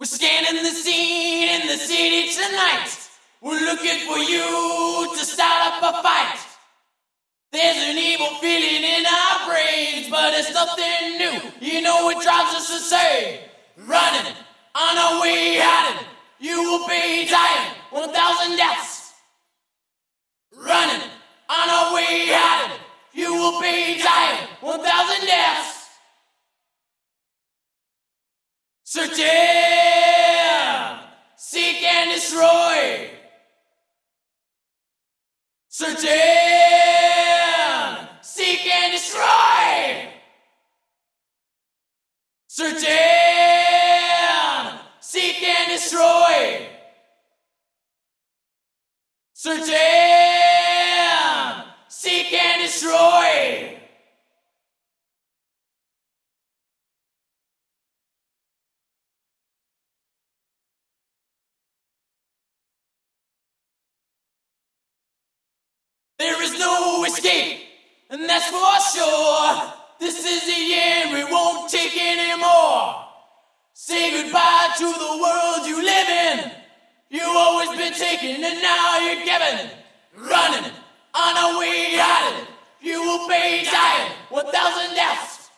We're scanning the scene in the city tonight. We're looking for you to start up a fight. There's an evil feeling in our brains, but it's nothing new. You know it drives us insane. Running on our way hiding, you will be dying. One thousand deaths. Running on our way hiding, you will be dying. One thousand deaths. Searching, Searching, seek and destroy. Searching, seek and destroy. Searching, escape, and that's for sure. This is the end, we won't take anymore. Say goodbye to the world you live in. You've always been taken, and now you're given. Running on a way hiding, you will be dying. One thousand deaths.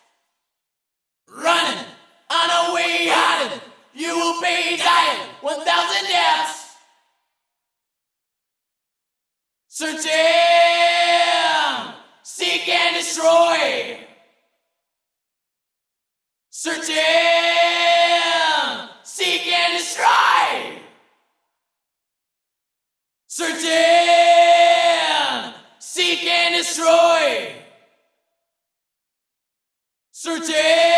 Running on a way hiding, you will be dying. One thousand deaths. Searching, destroy. Searching, seek and destroy. Searching, seek and destroy. Searching, seek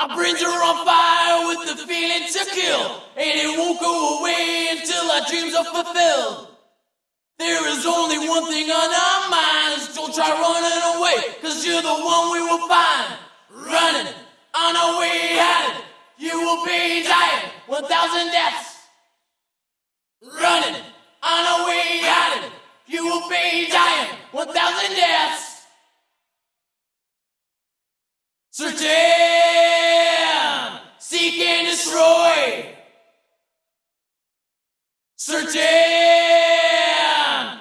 Our brains are on fire with the feeling to kill, and it won't go away until our dreams are fulfilled. There is only one thing on our minds. Don't try running away, cause you're the one we will find. Running on our way hiding, you will be dying. One thousand deaths. Running on our way hiding, you will be dying. One thousand deaths. Searching!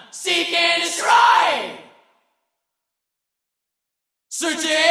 Seek and destroy! Searching!